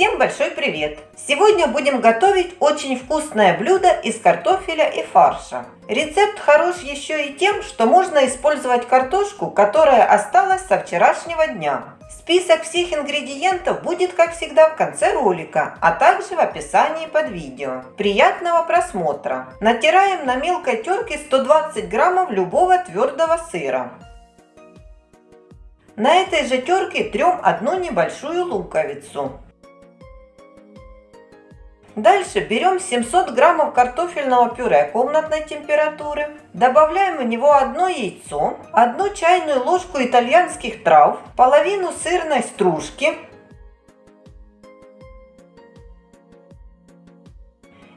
Всем большой привет! Сегодня будем готовить очень вкусное блюдо из картофеля и фарша. Рецепт хорош еще и тем, что можно использовать картошку, которая осталась со вчерашнего дня. Список всех ингредиентов будет, как всегда, в конце ролика, а также в описании под видео. Приятного просмотра! Натираем на мелкой терке 120 граммов любого твердого сыра. На этой же терке трем одну небольшую луковицу. Дальше берем 700 граммов картофельного пюре комнатной температуры, добавляем в него одно яйцо, одну чайную ложку итальянских трав, половину сырной стружки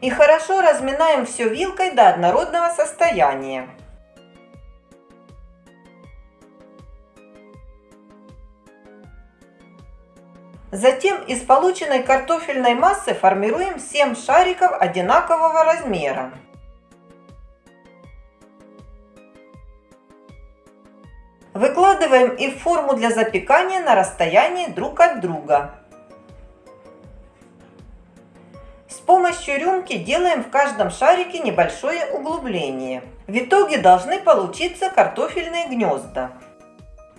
и хорошо разминаем все вилкой до однородного состояния. Затем из полученной картофельной массы формируем 7 шариков одинакового размера. Выкладываем их в форму для запекания на расстоянии друг от друга. С помощью рюмки делаем в каждом шарике небольшое углубление. В итоге должны получиться картофельные гнезда.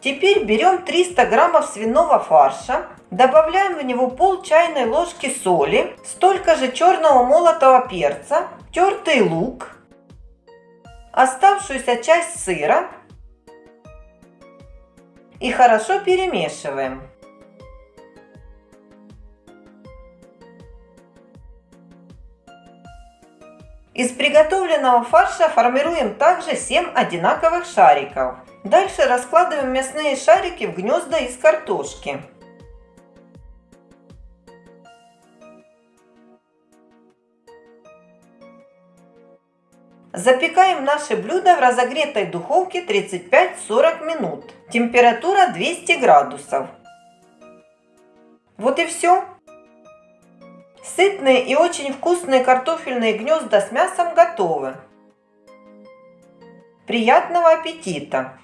Теперь берем 300 граммов свиного фарша, Добавляем в него пол чайной ложки соли, столько же черного молотого перца, тертый лук, оставшуюся часть сыра и хорошо перемешиваем. Из приготовленного фарша формируем также 7 одинаковых шариков. Дальше раскладываем мясные шарики в гнезда из картошки. Запекаем наше блюдо в разогретой духовке 35-40 минут. Температура 200 градусов. Вот и все. Сытные и очень вкусные картофельные гнезда с мясом готовы. Приятного аппетита!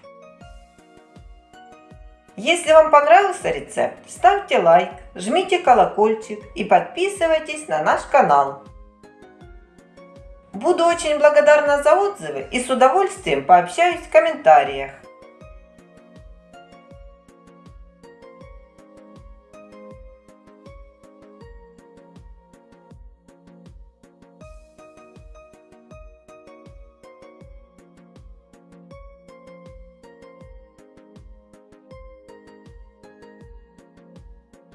Если вам понравился рецепт, ставьте лайк, жмите колокольчик и подписывайтесь на наш канал. Буду очень благодарна за отзывы и с удовольствием пообщаюсь в комментариях.